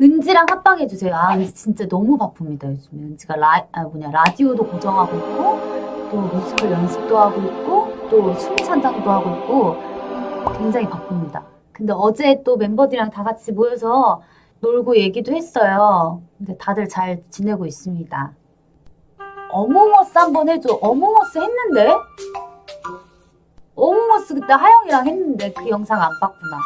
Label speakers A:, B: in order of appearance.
A: 은지랑 합방해주세요. 아, 은지 진짜 너무 바쁩니다, 요즘에. 은지가 라, 아, 뭐냐, 라디오도 고정하고 있고, 또 뮤지컬 연습도 하고 있고, 또 춤찬장도 하고 있고, 굉장히 바쁩니다. 근데 어제 또 멤버들이랑 다 같이 모여서 놀고 얘기도 했어요. 근데 다들 잘 지내고 있습니다. Among Us 한번 해줘. Among Us 했는데? Among Us 그때 하영이랑 했는데 그 영상 안 봤구나.